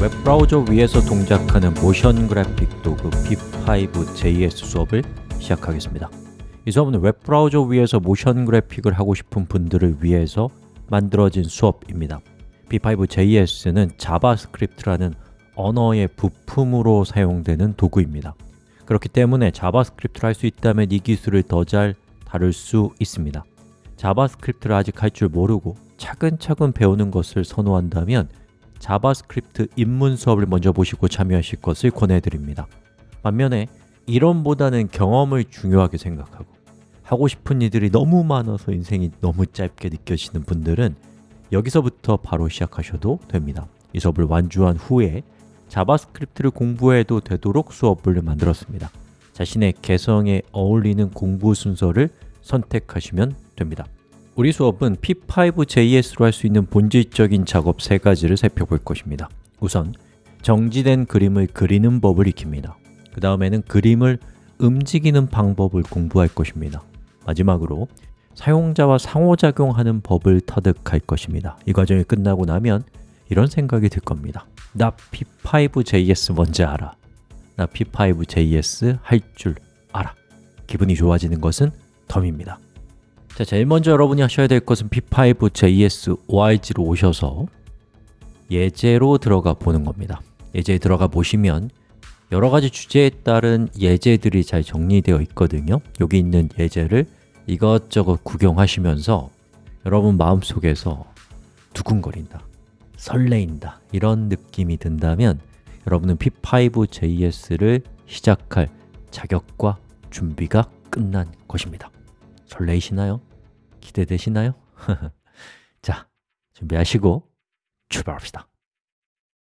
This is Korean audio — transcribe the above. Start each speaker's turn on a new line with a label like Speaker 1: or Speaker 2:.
Speaker 1: 웹브라우저 위에서 동작하는 모션 그래픽 도구 P5JS 수업을 시작하겠습니다. 이 수업은 웹브라우저 위에서 모션 그래픽을 하고 싶은 분들을 위해서 만들어진 수업입니다. P5JS는 자바스크립트라는 언어의 부품으로 사용되는 도구입니다. 그렇기 때문에 자바스크립트를 할 수 있다면 이 기술을 더 잘 다룰 수 있습니다. 자바스크립트를 아직 할 줄 모르고 차근차근 배우는 것을 선호한다면 자바스크립트 입문 수업을 먼저 보시고 참여하실 것을 권해드립니다. 반면에 이론보다는 경험을 중요하게 생각하고 하고 싶은 일들이 너무 많아서 인생이 너무 짧게 느껴지는 분들은 여기서부터 바로 시작하셔도 됩니다. 이 수업을 완주한 후에 자바스크립트를 공부해도 되도록 수업을 만들었습니다. 자신의 개성에 어울리는 공부 순서를 선택하시면 됩니다 우리 수업은 P5JS로 할 수 있는 본질적인 작업 세 가지를 살펴볼 것입니다. 우선 정지된 그림을 그리는 법을 익힙니다. 그 다음에는 그림을 움직이는 방법을 공부할 것입니다. 마지막으로 사용자와 상호작용하는 법을 터득할 것입니다. 이 과정이 끝나고 나면 이런 생각이 들 겁니다. 나 P5JS 뭔지 알아. 나 P5JS 할 줄 알아. 기분이 좋아지는 것은 덤입니다 자, 제일 먼저 여러분이 하셔야 될 것은 P5JS ORG로 오셔서 예제로 들어가 보는 겁니다. 예제에 들어가 보시면 여러 가지 주제에 따른 예제들이 잘 정리되어 있거든요. 여기 있는 예제를 이것저것 구경하시면서 여러분 마음속에서 두근거린다, 설레인다 이런 느낌이 든다면 여러분은 P5JS를 시작할 자격과 준비가 끝난 것입니다. 설레이시나요? 기대되시나요? 자, 준비하시고 출발합시다